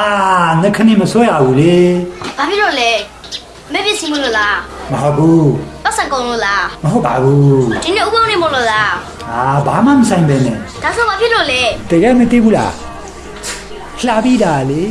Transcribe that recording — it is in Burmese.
အာငါခဏမဆွဲရဘူးလေဘာဖြစ်လို့လဲမဲ့ပစ္စည်းမလို့လားမဟုတ်ဘူးပတ်စံကုန်လို့လားမဟုတ်ပါဘူးဒီနေ့ဥပုံနေမလို့လားအာဘာမှမဆိုင်ပဲနဲ့ဒါဆိုဘာဖြစ်လို့လဲတကယ်မသိဘူးလားလှပြီးတာလေ